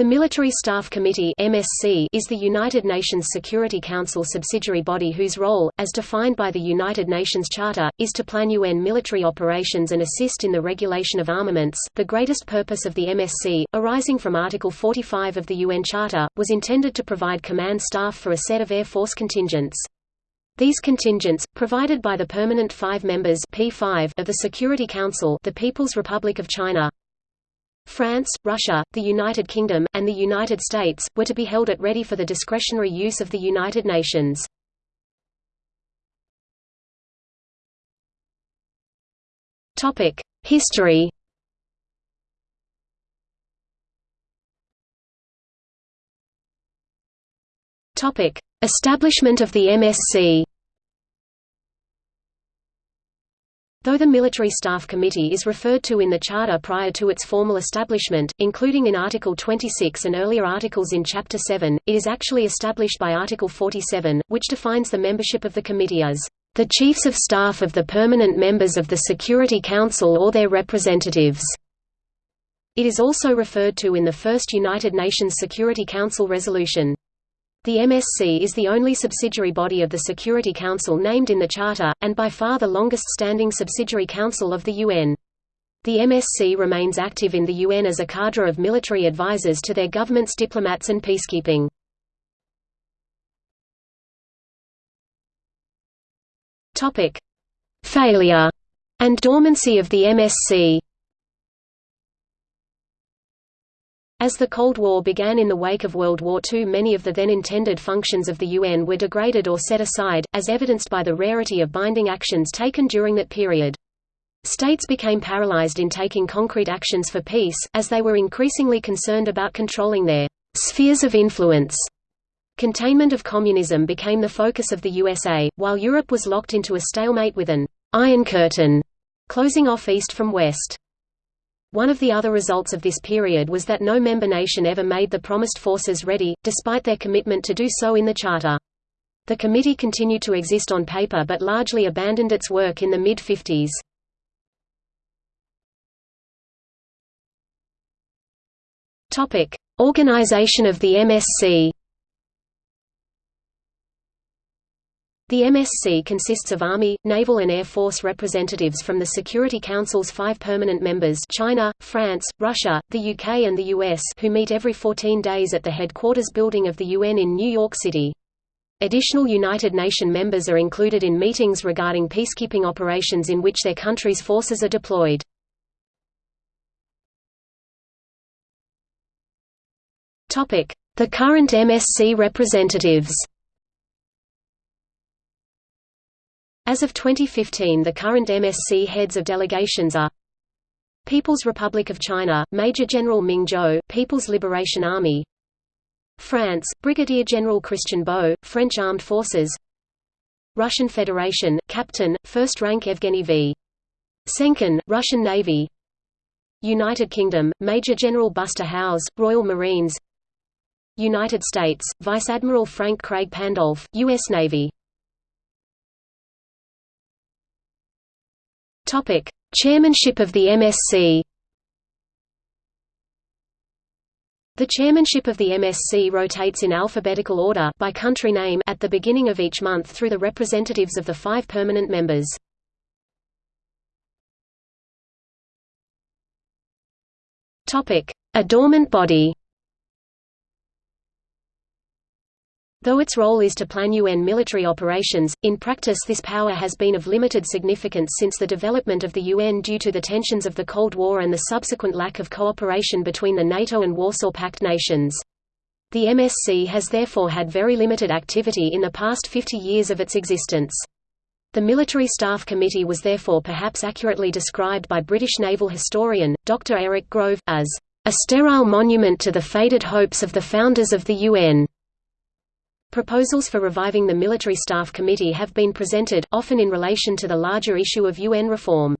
The Military Staff Committee (MSC) is the United Nations Security Council subsidiary body whose role, as defined by the United Nations Charter, is to plan UN military operations and assist in the regulation of armaments. The greatest purpose of the MSC, arising from Article 45 of the UN Charter, was intended to provide command staff for a set of Air Force contingents. These contingents, provided by the permanent five members P5 of the Security Council the People's Republic of China, France, Russia, the United Kingdom, and the United States, were to be held at ready for the discretionary use of the United Nations. History Establishment of the MSC Though the Military Staff Committee is referred to in the Charter prior to its formal establishment, including in Article 26 and earlier articles in Chapter 7, it is actually established by Article 47, which defines the membership of the committee as the Chiefs of Staff of the permanent members of the Security Council or their representatives. It is also referred to in the first United Nations Security Council resolution. The MSC is the only subsidiary body of the Security Council named in the Charter, and by far the longest-standing subsidiary council of the UN. The MSC remains active in the UN as a cadre of military advisors to their governments diplomats and peacekeeping. Failure and dormancy of the MSC As the Cold War began in the wake of World War II many of the then intended functions of the UN were degraded or set aside, as evidenced by the rarity of binding actions taken during that period. States became paralyzed in taking concrete actions for peace, as they were increasingly concerned about controlling their spheres of influence. Containment of communism became the focus of the USA, while Europe was locked into a stalemate with an Iron Curtain closing off east from west. One of the other results of this period was that no member nation ever made the promised forces ready, despite their commitment to do so in the Charter. The committee continued to exist on paper but largely abandoned its work in the mid-50s. Organization of the MSC The MSC consists of Army, Naval and Air Force representatives from the Security Council's five permanent members China, France, Russia, the UK and the US who meet every 14 days at the headquarters building of the UN in New York City. Additional United Nations members are included in meetings regarding peacekeeping operations in which their country's forces are deployed. The current MSC representatives As of 2015 the current MSC heads of delegations are People's Republic of China, Major General Ming Zhou, People's Liberation Army France, Brigadier General Christian Beau, French Armed Forces Russian Federation, Captain, First Rank Evgeny V. Senkin, Russian Navy United Kingdom, Major General Buster Howes, Royal Marines United States, Vice Admiral Frank Craig Pandolfe, U.S. Navy Topic: Chairmanship of the MSC. The chairmanship of the MSC rotates in alphabetical order by country name at the beginning of each month through the representatives of the five permanent members. Topic: A dormant body. Though its role is to plan UN military operations, in practice this power has been of limited significance since the development of the UN due to the tensions of the Cold War and the subsequent lack of cooperation between the NATO and Warsaw Pact nations. The MSC has therefore had very limited activity in the past 50 years of its existence. The Military Staff Committee was therefore perhaps accurately described by British naval historian, Dr. Eric Grove, as a sterile monument to the faded hopes of the founders of the UN. Proposals for reviving the Military Staff Committee have been presented, often in relation to the larger issue of UN reform.